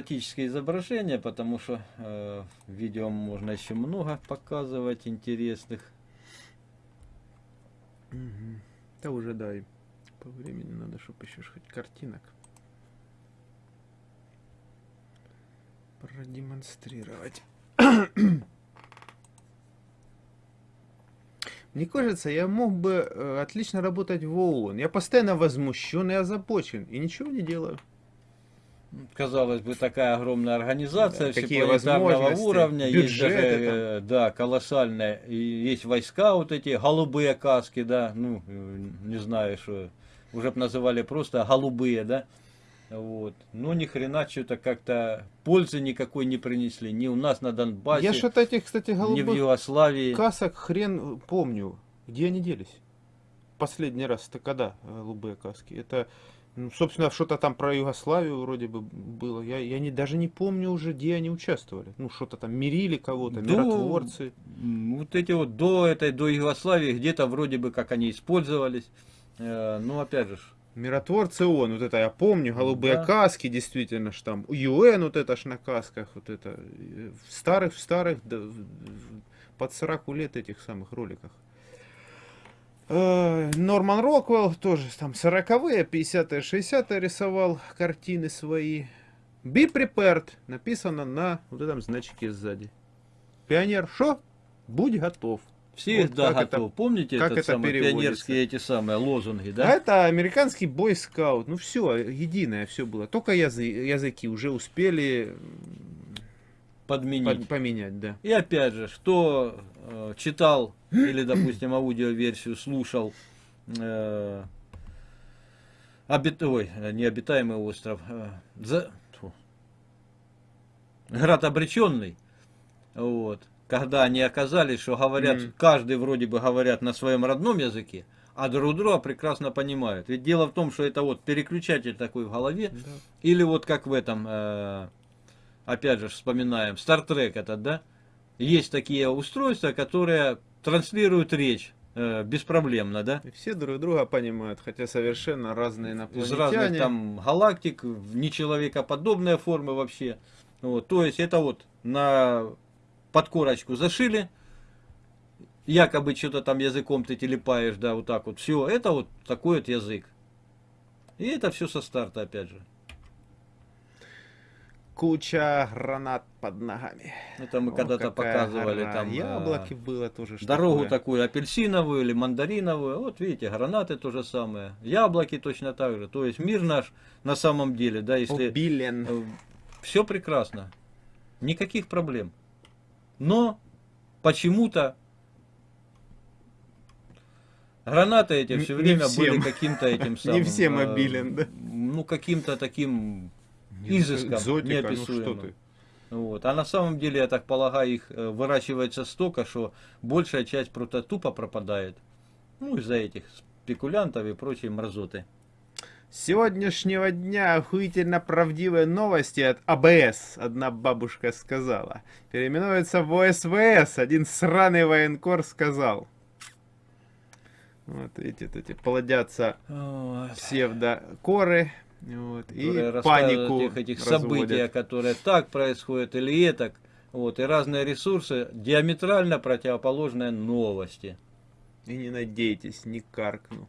статические изображения, потому что э, видео можно еще много показывать интересных. Угу. Да уже дай. По времени надо, чтобы еще хоть картинок продемонстрировать. Мне кажется, я мог бы э, отлично работать в ООН. Я постоянно возмущен и озабочен, и ничего не делаю. Казалось бы, такая огромная организация да, всепланетарного уровня, есть даже, э, да, колоссальная, и есть войска вот эти, голубые каски, да, ну, не знаю, что, уже бы называли просто голубые, да, вот. Но ни хрена что-то как-то пользы никакой не принесли. Ни у нас на Донбассе, Я что-то этих, кстати, голубых ни в Югославии. касок хрен помню. Где они делись? Последний раз это когда голубые каски? Это, ну, собственно, что-то там про Югославию вроде бы было. Я, я не, даже не помню уже, где они участвовали. Ну, что-то там мирили кого-то, миротворцы. Вот эти вот до этой, до Югославии, где-то вроде бы как они использовались. Э, ну, опять же, Миротворцы ООН, вот это я помню, голубые да. каски, действительно, ж там, ЮН вот это ж на касках, вот это, в старых, в старых, да, под 40 лет этих самых роликах. Э, Норман Роквелл тоже там 40-е, 50-е, 60-е рисовал картины свои. Be prepared написано на вот этом значке сзади. Пионер, что? Будь готов. Всегда вот готов. Это, Помните как этот это самый, пионерские эти самые лозунги, да? А это американский бойскаут. Ну все, единое все было. Только язы, языки уже успели подменить. Под, поменять, да. И опять же, кто э, читал или, допустим, аудиоверсию слушал э, обит... Ой, необитаемый остров. Э, за... Град обреченный. Вот когда они оказались, что говорят, mm. каждый вроде бы говорят на своем родном языке, а друг друга прекрасно понимают. Ведь дело в том, что это вот переключатель такой в голове, да. или вот как в этом, э, опять же вспоминаем, Star Trek этот, да, есть такие устройства, которые транслируют речь э, беспроблемно, да? И все друг друга понимают, хотя совершенно разные инопланетяне. Из разных там галактик, нечеловекоподобные формы вообще. Вот, то есть это вот на под корочку зашили, якобы что-то там языком ты телепаешь, да, вот так вот. Все, это вот такой вот язык. И это все со старта, опять же. Куча гранат под ногами. Это мы когда-то показывали гора. там. Яблоки а, было тоже. Дорогу такое. такую апельсиновую или мандариновую. Вот видите, гранаты то же самое. Яблоки точно так же. То есть мир наш на самом деле, да, если... Обилен. Э, все прекрасно. Никаких проблем. Но почему-то гранаты эти все время были каким-то этим самым... Не все мобилен, да? Ну, каким-то таким изыском Экзотика, неописуемым. Ну, что ты? Вот. А на самом деле, я так полагаю, их э, выращивается столько, что большая часть просто тупо пропадает. Ну, из-за этих спекулянтов и прочей мразоты сегодняшнего дня охуительно правдивые новости от АБС, одна бабушка сказала. Переименуется в ОСВС, один сраный военкор сказал. Вот эти, эти плодятся псевдокоры. Вот, и панику этих, этих событий, которые так происходят или это. Вот, и разные ресурсы, диаметрально противоположные новости. И не надейтесь, не каркну.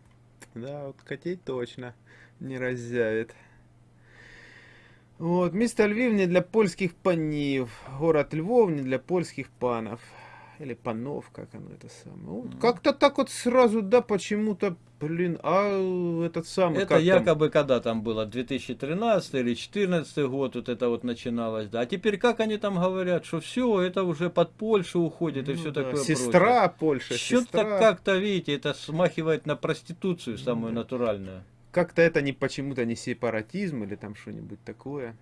Да, вот котей точно не разъявит. Вот, место Львів не для польских панів, город Львов не для польских панов. Или панов, как оно это самое. Вот, Как-то так вот сразу, да, почему-то, блин, а этот самый... Это якобы там? когда там было, 2013 или 2014 год, вот это вот начиналось, да. А теперь как они там говорят, что все, это уже под Польшу уходит ну, и все да. такое Сестра прочее. Польша, Что-то как-то, видите, это смахивает на проституцию самую да. натуральную. Как-то это не почему-то не сепаратизм или там что-нибудь такое.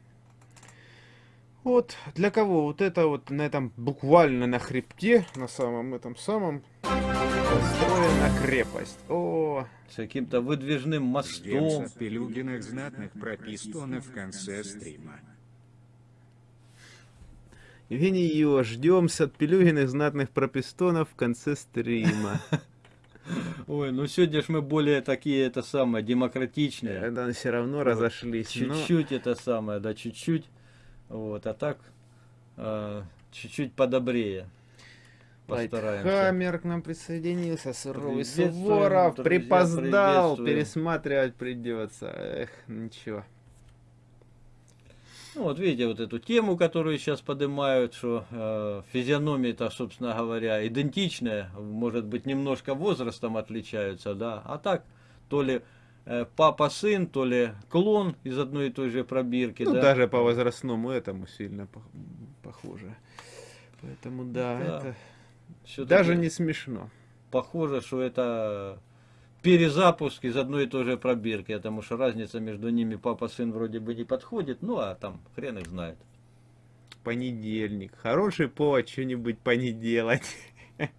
Вот, для кого вот это вот на этом буквально на хребте, на самом этом самом, построена крепость. О, с каким-то выдвижным мостом. Ждем Пелюгиных знатных пропистонов в конце стрима. Евгений Ё, ждем от Пелюгиных знатных пропистонов в конце стрима. Ой, ну сегодня ж мы более такие, это самое, демократичные. Да, все равно разошлись. Чуть-чуть но... это самое, да, чуть-чуть. Вот, а так э, чуть-чуть подобрее. Постараемся. Хаммер к нам присоединился, суровый Суворов, друзья, припоздал, пересматривать придется. Эх, ничего. Ну, вот видите, вот эту тему, которую сейчас поднимают, что э, физиономия-то, собственно говоря, идентичная, может быть, немножко возрастом отличаются, да, а так, то ли папа-сын, то ли клон из одной и той же пробирки, Ну, да. даже по возрастному этому сильно пох- похоже. Поэтому да, Да. это даже не смешно. Похоже, что это перезапуск из одной и той же пробирки, потому что разница между ними папа-сын вроде бы не подходит, ну, а там хрен их знает. Понедельник. Хороший повод что-нибудь понеделать.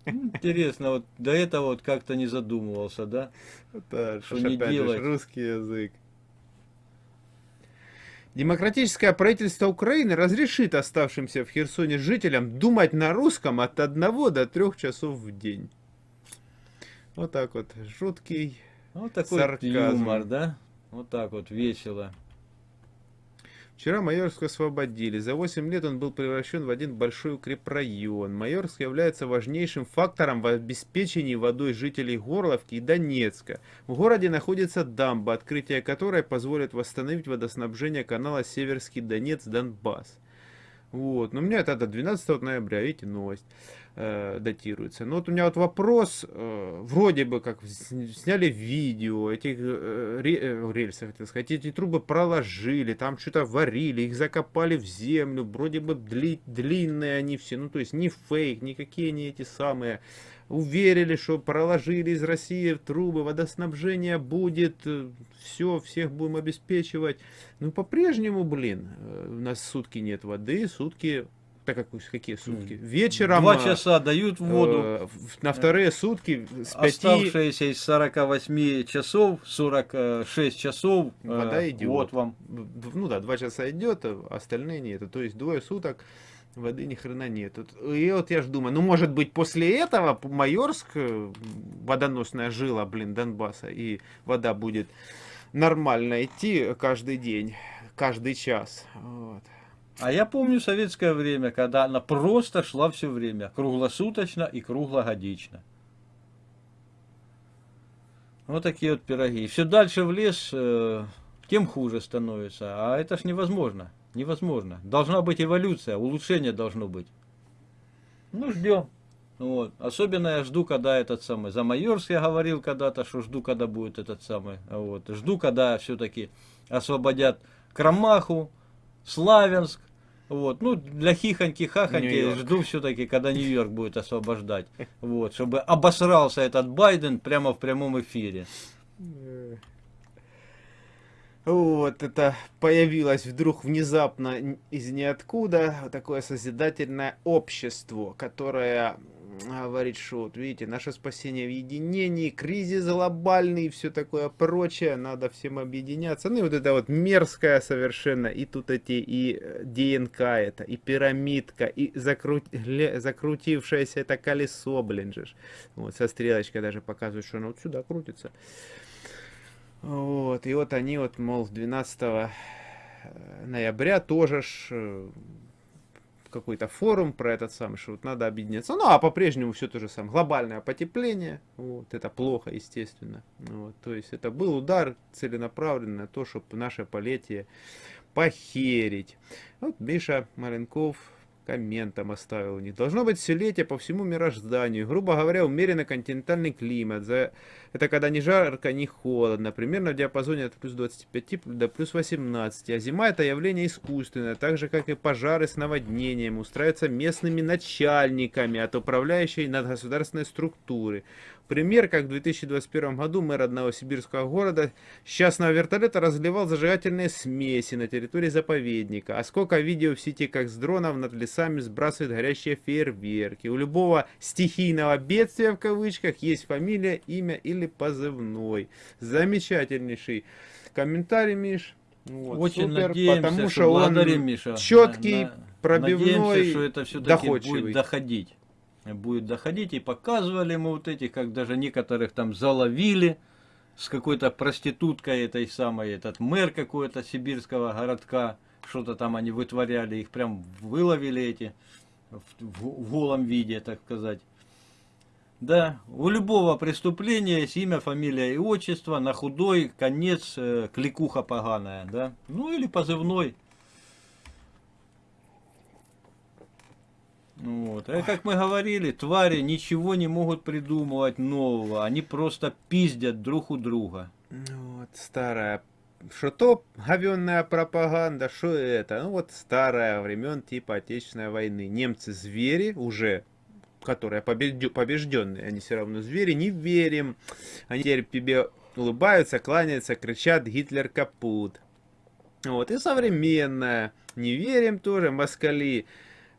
Интересно, вот до этого вот как-то не задумывался, да? Это Что не опять же ж делать? русский язык. Демократическое правительство Украины разрешит оставшимся в Херсоне жителям думать на русском от 1 до 3 часов в день. Вот так вот, жуткий. Вот такой Сарказм. юмор, да? Вот так вот, весело. Вчера Майорск освободили. За 8 лет он был превращен в один большой укрепрайон. Майорск является важнейшим фактором в обеспечении водой жителей Горловки и Донецка. В городе находится дамба, открытие которой позволит восстановить водоснабжение канала Северский Донец-Донбасс. Вот. Но у меня это до 12 ноября, видите, новость э, датируется. Но вот у меня вот вопрос, э, вроде бы как сняли видео, этих э, э, рельсов, хотел сказать, эти трубы проложили, там что-то варили, их закопали в землю, вроде бы дли- длинные они все, ну то есть не фейк, никакие не эти самые. Уверили, что проложили из России трубы, водоснабжение будет, все, всех будем обеспечивать. Ну, по-прежнему, блин, э, у нас сутки нет воды, сутки... Так как, какие сутки? Вечером... Два а, часа дают воду. э, на вторые сутки с 5 Оставшиеся из 48 часов, 46 часов, э, Вода идет. вот вам. ну да, два часа идет, а остальные нет. То есть двое суток воды ни хрена нет. И вот я ж думаю, ну может быть после этого Майорск, э, водоносная жила, блин, Донбасса, и вода будет нормально идти каждый день, каждый час. Вот. А я помню советское время, когда она просто шла все время, круглосуточно и круглогодично. Вот такие вот пироги. Все дальше в лес, э, тем хуже становится. А это ж невозможно. Невозможно. Должна быть эволюция, улучшение должно быть. Ну, ждем. Вот. Особенно я жду, когда этот самый, за Майорск я говорил когда-то, что жду, когда будет этот самый. Вот. Жду, когда все-таки освободят Крамаху, Славянск. Вот. Ну, для хихоньки-хахоньки Нью-Йорк. жду все-таки, когда Нью-Йорк будет освобождать. Вот. Чтобы обосрался этот Байден прямо в прямом эфире. Вот это появилось вдруг внезапно из ниоткуда такое созидательное общество, которое говорит, что вот видите, наше спасение в единении, кризис глобальный и все такое прочее, надо всем объединяться. Ну и вот это вот мерзкое совершенно, и тут эти, и э, ДНК это, и пирамидка, и закру- закрутившееся это колесо, блин же. Вот со стрелочкой даже показывают, что оно вот сюда крутится. Вот, и вот они вот, мол, 12 э, ноября тоже ж э, какой-то форум про этот самый, что вот надо объединяться. Ну, а по-прежнему все то же самое. Глобальное потепление, вот, это плохо, естественно. Вот, то есть это был удар целенаправленный на то, чтобы наше полетие похерить. Вот Миша Маленков комментом оставил. Не должно быть все по всему мирозданию. Грубо говоря, умеренно континентальный климат. Это когда ни жарко, ни холодно. Примерно в диапазоне от плюс 25 до плюс 18. А зима это явление искусственное. Так же, как и пожары с наводнением. Устраиваются местными начальниками от управляющей надгосударственной структуры. Пример, как в 2021 году мэр одного сибирского города с частного вертолета разливал зажигательные смеси на территории заповедника. А сколько видео в сети, как с дронов над лесами сбрасывают горящие фейерверки. У любого стихийного бедствия, в кавычках, есть фамилия, имя или позывной. Замечательнейший комментарий, Миш. Вот, Очень супер, надеемся, потому что, что он Миша. четкий, На- на- пробивной, Надеемся, что это все-таки будет доходить. Будет доходить. И показывали мы вот этих, как даже некоторых там заловили с какой-то проституткой этой самой, этот мэр какой-то сибирского городка, что-то там они вытворяли, их прям выловили эти в, в- в голом виде, так сказать. Да, у любого преступления есть имя, фамилия и отчество, на худой конец э, кликуха поганая, да, ну или позывной. Вот. А как мы говорили, твари ничего не могут придумывать нового, они просто пиздят друг у друга. Ну Вот, старая. Что то говенная пропаганда, что это? Ну вот старая, времен типа Отечественной войны. Немцы звери уже, которые побежденные, они все равно звери, не верим. Они теперь тебе улыбаются, кланяются, кричат «Гитлер капут». Вот, и современная. Не верим тоже, москали.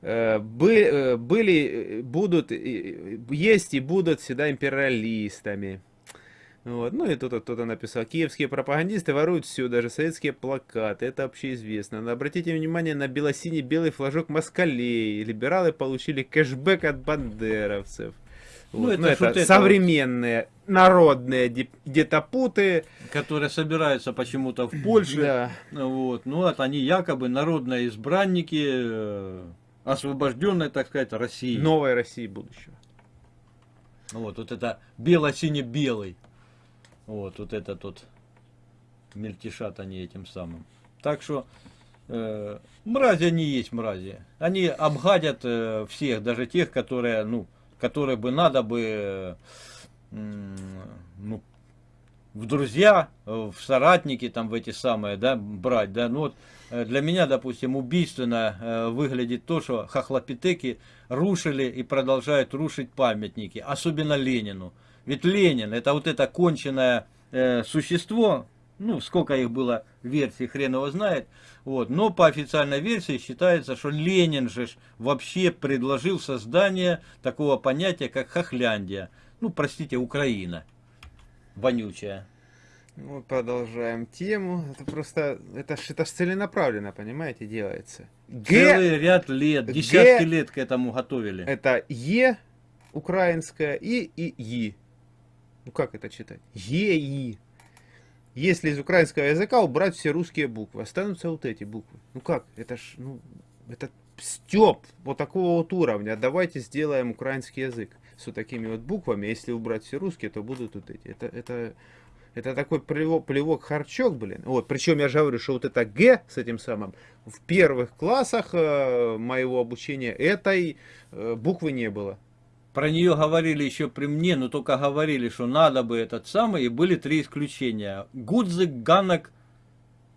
Э, бы- э, были, э, будут, есть и будут всегда империалистами. Вот. Ну и тут кто-то написал, киевские пропагандисты воруют все, даже советские плакаты, это общеизвестно. Но обратите внимание на бело-синий белый флажок москалей. Либералы получили кэшбэк от бандеровцев. Ну, Вот. это Ну, это, это современные народные деп- детопуты. которые собираются почему-то в Польше. Да. Вот. Ну, вот они якобы народные избранники освобожденной, так сказать, России. Новой России будущего. Вот, вот это бело-сине-белый. Вот, вот это тут мельтешат они этим самым. Так что э, мрази они есть мрази. Они обгадят э, всех, даже тех, которые, ну, которые бы надо бы э, ну, в друзья, э, в соратники, там, в эти самые, да, брать, да, ну вот, э, для меня, допустим, убийственно э, выглядит то, что хохлопитеки рушили и продолжают рушить памятники, особенно Ленину. Ведь Ленин, это вот это конченное э, существо, ну, сколько их было версий, хрен его знает, вот, но по официальной версии считается, что Ленин же вообще предложил создание такого понятия, как хохляндия, ну, простите, Украина вонючая. Ну, продолжаем тему. Это просто, это это ж целенаправленно, понимаете, делается. Г Целый ряд лет, Г- десятки лет к этому готовили. это Е украинское и и И. Ну как это читать? Е И. Если из украинского языка убрать все русские буквы, останутся вот эти буквы. Ну как? Это ж, ну, это степ вот такого вот уровня. Давайте сделаем украинский язык с вот такими вот буквами. Если убрать все русские, то будут вот эти. Это, это, это такой плевок, плевок харчок, блин. Вот, причем я же говорю, что вот это Г с этим самым в первых классах э, моего обучения этой э, буквы не было. Про нее говорили еще при мне, но только говорили, что надо бы этот самый, и были три исключения. Гудзик, Ганок,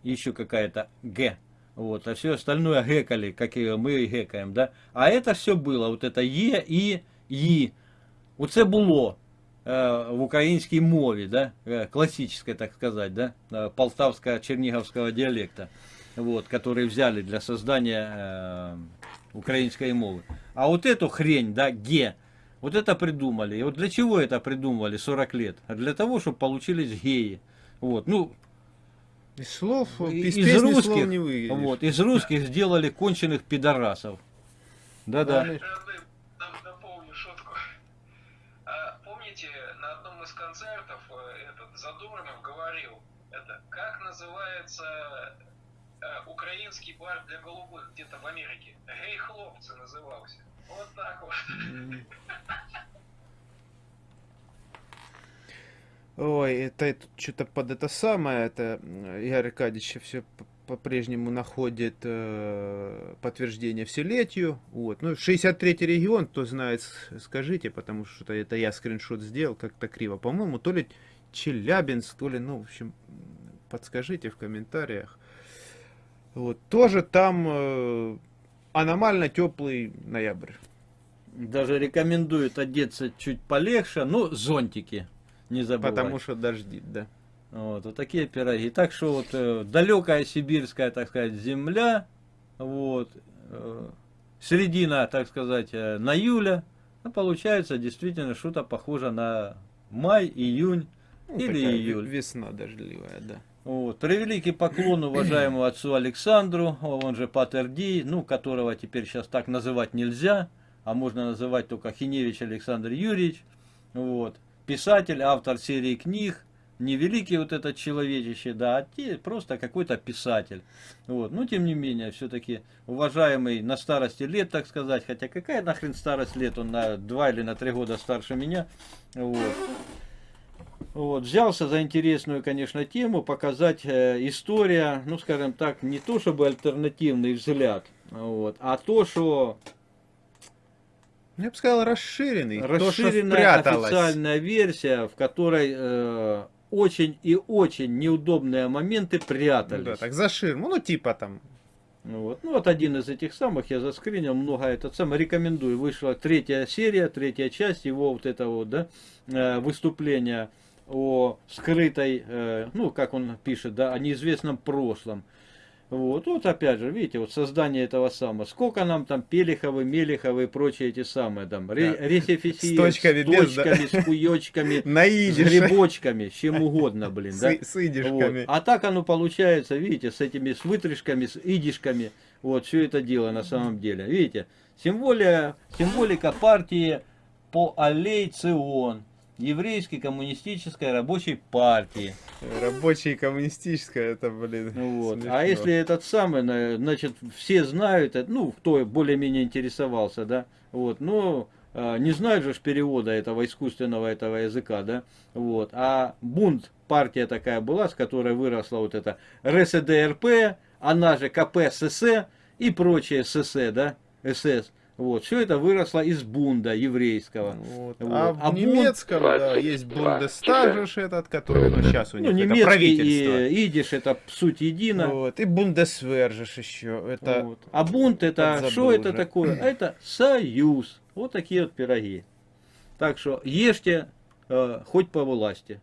и еще какая-то Г. Вот, а все остальное гекали, как и мы гекаем, да. А это все было, вот это Е і Ї. Оце було е, в українській мові, да, е, классической, так сказать, да, е, полтавско-черниговского диалекта, вот, который взяли для создания э, украинской мовы. А вот эту хрень, да, Ге, вот это придумали. И вот для чего это придумывали 40 лет? А для того, чтобы получились геи. Вот, ну, Из слов, И- из, из песни слов русских, не выйдешь. вот, из русских сделали конченых пидорасов. Да-да. Из концертов э, этот Задорнов говорил, это как называется э, украинский бар для голубых где-то в Америке? Гей хлопцы назывался. Вот так вот. Ой, это что-то под это самое, это м, Игорь Аркадьевич все по-прежнему находит э, подтверждение вселетию. Вот. Ну, 63-й регион, кто знает, скажите, потому что это я скриншот сделал как-то криво. По-моему, то ли Челябинск, то ли, ну, в общем, подскажите в комментариях. Вот. Тоже там э, аномально теплый ноябрь. Даже рекомендуют одеться чуть полегче, ну, зонтики. Не забывать. Потому что дождит, да. Вот, вот такие пироги. Так что вот э, далекая сибирская, так сказать, земля, вот, э, середина, так сказать, э, на июля, ну, получается действительно что-то похоже на май, июнь Ну, или июль. Весна дождливая, да. Вот. Превеликий поклон уважаемому отцу Александру, он же Патер Ди, ну, которого теперь сейчас так называть нельзя, а можно называть только Хиневич Александр Юрьевич. Вот. Писатель, автор серии книг, не великий вот этот человечище, да, а те, просто какой-то писатель. Вот. Но тем не менее, все-таки уважаемый на старости лет, так сказать, хотя какая нахрен старость лет, он на два или на три года старше меня. Вот. Вот, взялся за интересную, конечно, тему, показать э, история, ну, скажем так, не то чтобы альтернативный взгляд, вот, а то, что Я бы сказал, расширенный. то, расширенная спряталось. официальная версия, в которой э, очень и очень неудобные моменты Ну прятались. да, так за ширму, ну типа там. Ну вот. ну вот один из этих самых я заскринил, много этот самый рекомендую. Вышла третья серия, третья часть его вот этого да, э, выступления о скрытой, э, ну как он пишет, да, о неизвестном прошлом. Вот, вот опять же, видите, вот создание этого самого. Сколько нам там Пелиховы, Мелиховы и прочие эти самые там, Да. ресифисии, С точками, без, да. точками, с хуёчками, На с грибочками, с чем угодно, блин, да. С, с Вот. идишками. А так оно получается, видите, с этими с вытрышками, с идишками, вот все это дело на самом деле. Видите, символия, символика партии по аллей Цион, еврейской коммунистической рабочей партии. Рабочая и коммунистическая, это, блин, Ну Вот. смешно. А если этот самый, на- значит, все знают, это, ну, кто более-менее интересовался, да, вот, но а, не знают же перевода этого искусственного этого языка, да, вот, а бунт, партия такая была, с которой выросла вот эта РСДРП, она же КПСС и прочее СС, да, СС, вот, все это выросло из бунда еврейского. Вот. Вот. А в А бунт- немецком, да, есть 22, Бундестаг же этот, который, ну, сейчас у них Ну, это правительство. и идиш это суть едино. Вот. И Бундесвер же ж еще. Это Вот. А бунт это, что это такое? Это союз. Вот такие вот пироги. Так что ешьте э, хоть по власти.